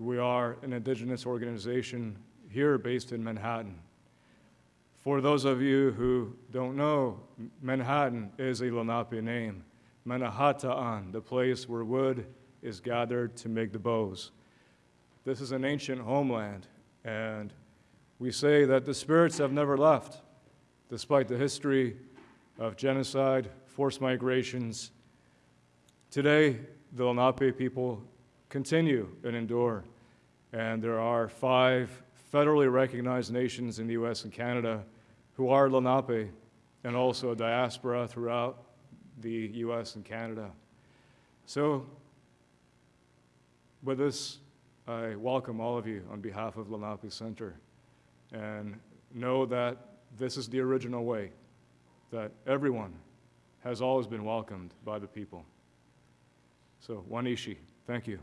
We are an indigenous organization here based in Manhattan. For those of you who don't know, Manhattan is a Lenape name. Manhattan, the place where wood is gathered to make the bows. This is an ancient homeland, and we say that the spirits have never left, despite the history of genocide, forced migrations. Today, the Lenape people continue and endure, and there are five federally recognized nations in the US and Canada who are Lenape and also a diaspora throughout the US and Canada. So, with this, I welcome all of you on behalf of Lenape Center and know that this is the original way, that everyone has always been welcomed by the people. So, Wanishi, thank you.